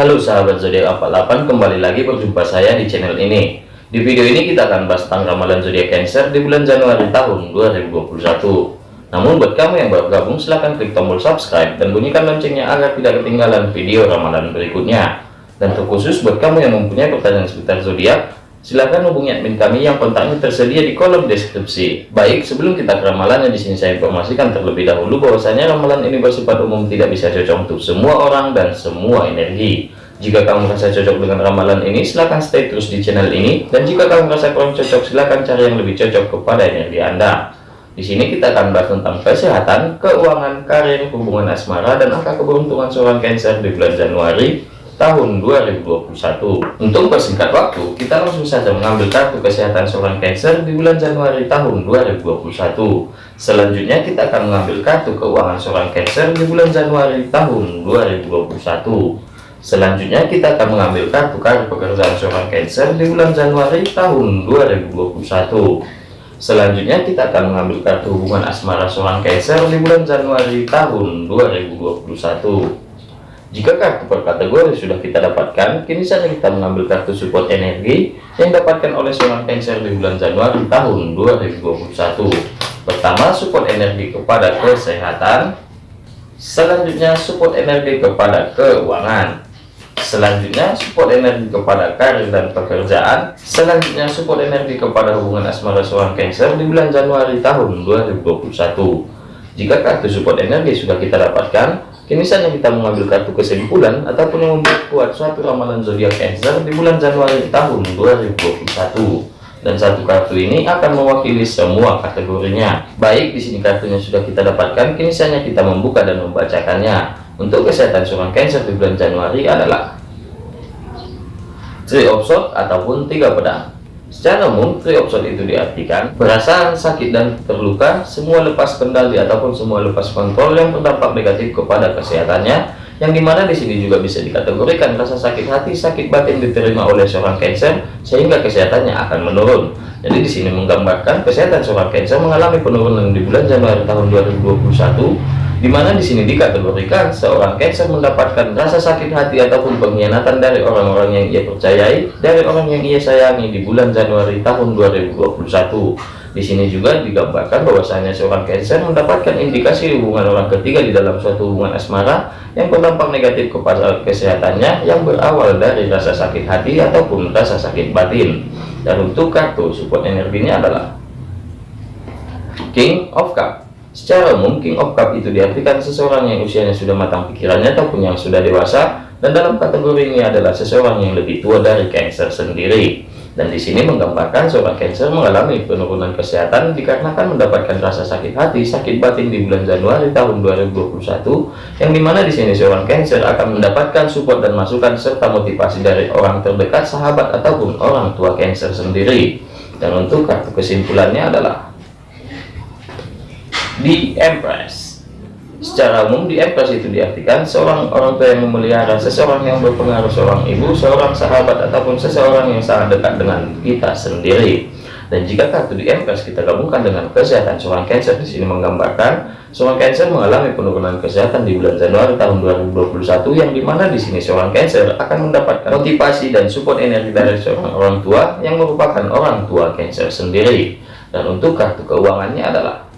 Halo sahabat zodiak 48 kembali lagi berjumpa saya di channel ini. Di video ini kita akan bahas tentang ramalan zodiak Cancer di bulan Januari tahun 2021 namun buat kamu yang baru gabung silahkan klik tombol subscribe dan bunyikan loncengnya agar tidak ketinggalan video ramalan berikutnya. Dan terkhusus buat kamu yang mempunyai pertanyaan seputar zodiak Silahkan hubungi admin kami yang kontaknya tersedia di kolom deskripsi. Baik, sebelum kita ke ramalannya di sini saya informasikan terlebih dahulu bahwasanya ramalan ini bersifat umum tidak bisa cocok untuk semua orang dan semua energi. Jika kamu merasa cocok dengan ramalan ini, silahkan stay terus di channel ini. Dan jika kamu merasa kurang cocok, silahkan cari yang lebih cocok kepada energi Anda. Di sini kita akan bahas tentang kesehatan, keuangan, karir, hubungan asmara, dan angka keberuntungan seorang Cancer di bulan Januari tahun 2021 untuk persingkat waktu kita langsung saja mengambil kartu kesehatan seorang Cancer di bulan Januari tahun 2021 selanjutnya kita akan mengambil kartu keuangan seorang Cancer di bulan Januari tahun 2021 selanjutnya kita akan mengambil kartu kartu pekerjaan seorang Cancer di bulan Januari tahun 2021 selanjutnya kita akan mengambil kartu hubungan asmara seorang Cancer di bulan Januari tahun 2021 jika kartu per kategori sudah kita dapatkan, kini saja kita mengambil kartu support energi yang dapatkan oleh seorang Cancer di bulan Januari tahun 2021. Pertama, support energi kepada kesehatan. Selanjutnya, support energi kepada keuangan. Selanjutnya, support energi kepada karir dan pekerjaan. Selanjutnya, support energi kepada hubungan asmara seorang Cancer di bulan Januari tahun 2021. Jika kartu support energi sudah kita dapatkan, Kini saatnya kita mengambil kartu kesimpulan ataupun yang membuat kuat suatu ramalan zodiak Cancer di bulan Januari tahun 2021. Dan satu kartu ini akan mewakili semua kategorinya. Baik, di sini kartunya sudah kita dapatkan, kini saatnya kita membuka dan membacakannya. Untuk kesehatan seorang Cancer di bulan Januari adalah Three of Swords ataupun tiga pedang. Secara umum, free option itu diartikan perasaan sakit dan terluka, semua lepas kendali ataupun semua lepas kontrol yang berdampak negatif kepada kesehatannya, yang di mana di sini juga bisa dikategorikan rasa sakit hati, sakit batin diterima oleh seorang Cancer, sehingga kesehatannya akan menurun. Jadi di sini menggambarkan kesehatan seorang Cancer mengalami penurunan di bulan Januari tahun 2021 di mana di sini dikategorikan seorang Cancer mendapatkan rasa sakit hati ataupun pengkhianatan dari orang-orang yang ia percayai, dari orang yang ia sayangi di bulan Januari tahun 2021. Di sini juga digambarkan bahwasanya seorang Cancer mendapatkan indikasi hubungan orang ketiga di dalam suatu hubungan asmara yang berdampak negatif kepada kesehatannya yang berawal dari rasa sakit hati ataupun rasa sakit batin. Dan untuk kartu support energinya adalah King of Cup Secara umum, King of Cup itu diartikan seseorang yang usianya sudah matang pikirannya ataupun yang sudah dewasa, dan dalam kategori ini adalah seseorang yang lebih tua dari Cancer sendiri. Dan di sini menggambarkan seorang Cancer mengalami penurunan kesehatan dikarenakan mendapatkan rasa sakit hati, sakit batin di bulan Januari tahun 2021, yang di mana di sini seorang Cancer akan mendapatkan support dan masukan serta motivasi dari orang terdekat, sahabat ataupun orang tua Cancer sendiri. Dan untuk kartu kesimpulannya adalah di Empress secara umum di Empress itu diartikan seorang orang tua yang memelihara seseorang yang berpengaruh seorang ibu seorang sahabat ataupun seseorang yang sangat dekat dengan kita sendiri. Dan jika kartu di Empress kita gabungkan dengan kesehatan seorang Cancer di sini menggambarkan seorang Cancer mengalami penurunan kesehatan di bulan Januari tahun 2021 yang di mana di sini seorang Cancer akan mendapatkan motivasi dan support energi dari seorang orang tua yang merupakan orang tua Cancer sendiri. Dan untuk kartu keuangannya adalah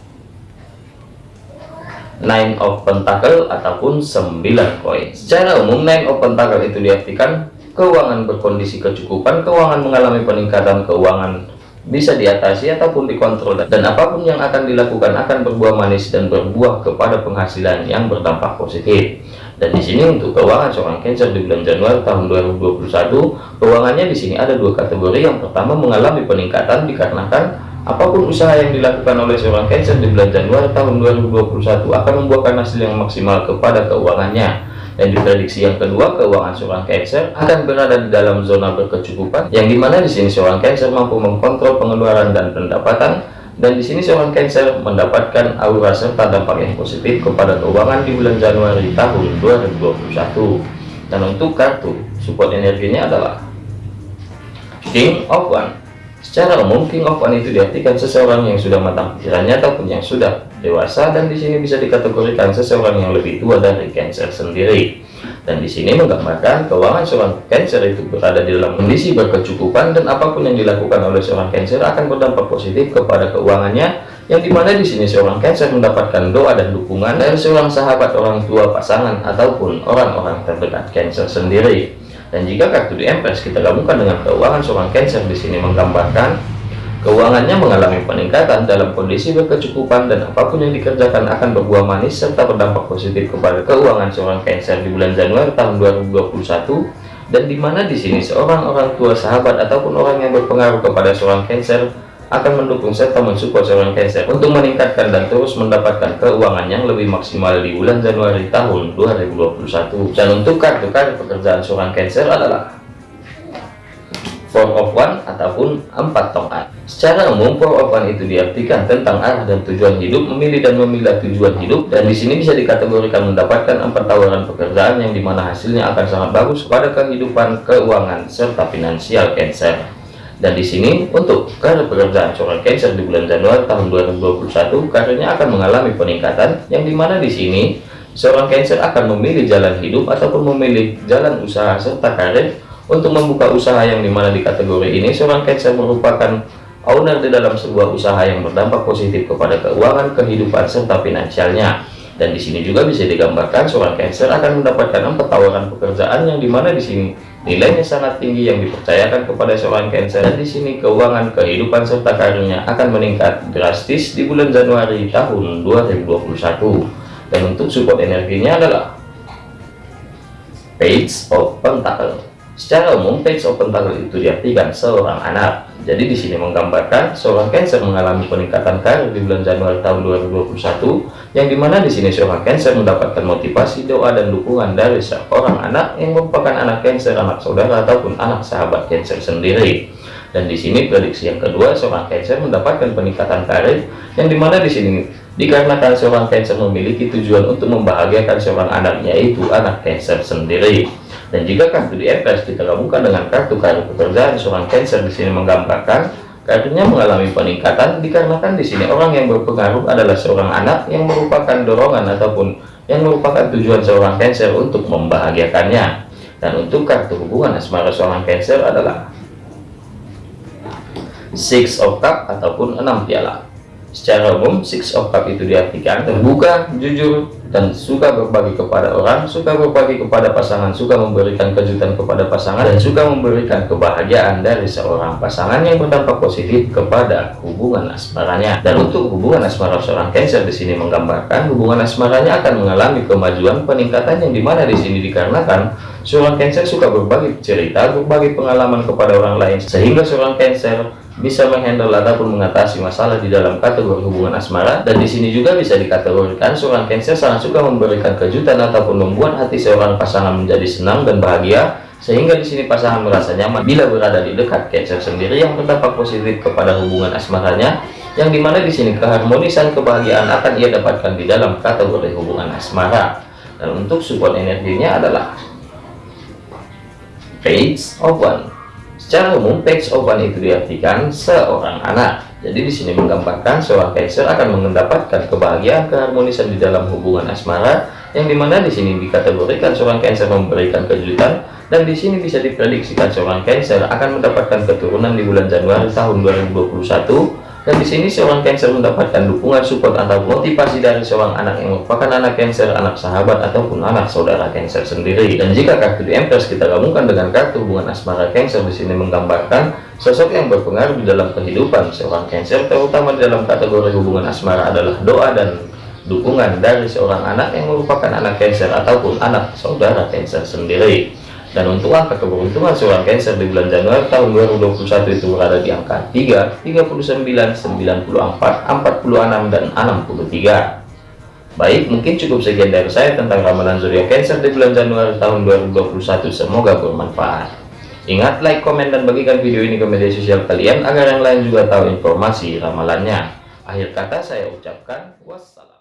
nine of pentacle ataupun 9 koin. Secara umum nine of pentacle itu diartikan keuangan berkondisi kecukupan keuangan mengalami peningkatan keuangan bisa diatasi ataupun dikontrol. Dan apa pun yang akan dilakukan akan berbuah manis dan berbuah kepada penghasilan yang berdampak positif. Dan di sini untuk keuangan seorang Cancer di bulan Januari tahun 2021 keuangannya di sini ada dua kategori. Yang pertama mengalami peningkatan dikarenakan Apa pun usaha yang dilakukan oleh seorang Cancer di bulan Januari tahun 2021 akan membuahkan hasil yang maksimal kepada keuangannya. Dan diprediksi yang kedua, keuangan seorang Cancer akan berada di dalam zona berkecukupan, yang di mana di sini seorang Cancer mampu mengkontrol pengeluaran dan pendapatan, dan di sini seorang Cancer mendapatkan aura serta dampak yang positif kepada keuangan di bulan Januari tahun 2021. Dan untuk kartu support energinya adalah King of One Secara umum, King of One itu diartikan seseorang yang sudah matang pikirannya ataupun yang sudah dewasa dan di sini bisa dikategorikan seseorang yang lebih tua dari Cancer sendiri. Dan di sini menggambarkan keuangan seorang Cancer itu berada di dalam kondisi berkecukupan dan apa pun yang dilakukan oleh seorang Cancer akan berdampak positif kepada keuangannya yang di mana di sini seorang Cancer mendapatkan doa dan dukungan dari seorang sahabat orang tua pasangan ataupun orang-orang terdekat Cancer sendiri. Dan jika kartu di Empress kita gabungkan dengan keuangan seorang Cancer di sini menggambarkan Keuangannya mengalami peningkatan dalam kondisi berkecukupan dan apa pun yang dikerjakan akan berbuah manis serta berdampak positif kepada keuangan seorang Cancer di bulan Januari tahun 2021 dan di mana di sini seorang orang tua sahabat ataupun orang yang berpengaruh kepada seorang Cancer akan mendukung serta mensupport seorang Cancer untuk meningkatkan dan terus mendapatkan keuangan yang lebih maksimal di bulan Januari tahun 2021 dan untuk kartu-kartu pekerjaan seorang Cancer adalah four of one ataupun empat tongkat. Secara umum four of one itu diartikan tentang arah dan tujuan hidup memilih dan memilah tujuan hidup dan di sini bisa dikategorikan mendapatkan empat tawaran pekerjaan yang di mana hasilnya akan sangat bagus pada kehidupan keuangan serta finansial Cancer dan di sini untuk karir pekerjaan seorang Cancer di bulan Januari tahun 2021 karirnya akan mengalami peningkatan yang di mana di sini seorang Cancer akan memilih jalan hidup ataupun memilih jalan usaha serta karir. Untuk membuka usaha yang di mana di kategori ini seorang Cancer merupakan owner di dalam sebuah usaha yang berdampak positif kepada keuangan kehidupan serta finansialnya. Dan di sini juga bisa digambarkan seorang Cancer akan mendapatkan empat tawaran pekerjaan yang di mana di sini nilainya sangat tinggi yang dipercayakan kepada seorang Cancer dan di sini keuangan kehidupan serta karirnya akan meningkat drastis di bulan Januari tahun 2021 dan untuk support energinya adalah Page of Pentacle Secara umum, page open toggle itu diartikan seorang anak. Jadi di sini menggambarkan seorang Cancer mengalami peningkatan karir di bulan Januari tahun 2021, yang di mana di sini seorang Cancer mendapatkan motivasi, doa, dan dukungan dari seorang anak yang merupakan anak Cancer, anak saudara, ataupun anak sahabat Cancer sendiri. Dan di sini prediksi yang kedua, seorang Cancer mendapatkan peningkatan karir, yang di mana di sini dikarenakan seorang Cancer memiliki tujuan untuk membahagiakan seorang anaknya, yaitu anak Cancer sendiri. Dan jika kartu di FS kita gabungkan dengan kartu kartu pekerjaan seorang Cancer di sini menggambarkan kartunya mengalami peningkatan dikarenakan di sini orang yang berpengaruh adalah seorang anak yang merupakan dorongan ataupun yang merupakan tujuan seorang Cancer untuk membahagiakannya. Dan untuk kartu hubungan asmara seorang Cancer adalah Six of Cup ataupun enam piala. Secara umum, Six of Cup itu diartikan terbuka, jujur, dan suka berbagi kepada orang, suka berbagi kepada pasangan, suka memberikan kejutan kepada pasangan, dan suka memberikan kebahagiaan dari seorang pasangan yang berdampak positif kepada hubungan asmaranya. Dan untuk hubungan asmara seorang Cancer di sini menggambarkan hubungan asmaranya akan mengalami kemajuan peningkatan yang di mana di sini dikarenakan seorang Cancer suka berbagi cerita, berbagi pengalaman kepada orang lain, sehingga seorang Cancer bisa menghandle ataupun mengatasi masalah di dalam kategori hubungan asmara dan di sini juga bisa dikategorikan seorang Cancer sangat suka memberikan kejutan ataupun membuat hati seorang pasangan menjadi senang dan bahagia sehingga di sini pasangan merasa nyaman bila berada di dekat Cancer sendiri yang berdampak positif kepada hubungan asmaranya yang di mana di sini keharmonisan kebahagiaan akan ia dapatkan di dalam kategori hubungan asmara. Dan untuk support energinya adalah Page of One Secara umum, page open itu diartikan seorang anak. Jadi di sini menggambarkan seorang Cancer akan mendapatkan kebahagiaan keharmonisan di dalam hubungan asmara, yang di mana di sini dikategorikan seorang Cancer memberikan kejutan, dan di sini bisa diprediksikan seorang Cancer akan mendapatkan keturunan di bulan Januari tahun 2021 dan di sini seorang Cancer mendapatkan dukungan support atau motivasi dari seorang anak yang merupakan anak Cancer, anak sahabat ataupun anak saudara Cancer sendiri. Dan jika kartu di Empress kita gabungkan dengan kartu hubungan asmara Cancer di sini menggambarkan sosok yang berpengaruh di dalam kehidupan seorang Cancer, terutama di dalam kategori hubungan asmara adalah doa dan dukungan dari seorang anak yang merupakan anak Cancer ataupun anak saudara Cancer sendiri. Dan untuk angka keberuntungan seorang Cancer di bulan Januari tahun 2021 itu berada di angka 3, 39, 94, 46, dan 63. Baik, mungkin cukup sekian dari saya tentang ramalan zodiak Cancer di bulan Januari tahun 2021. Semoga bermanfaat. Ingat, like, komen, dan bagikan video ini ke media sosial kalian agar yang lain juga tahu informasi ramalannya. Akhir kata saya ucapkan wassalam.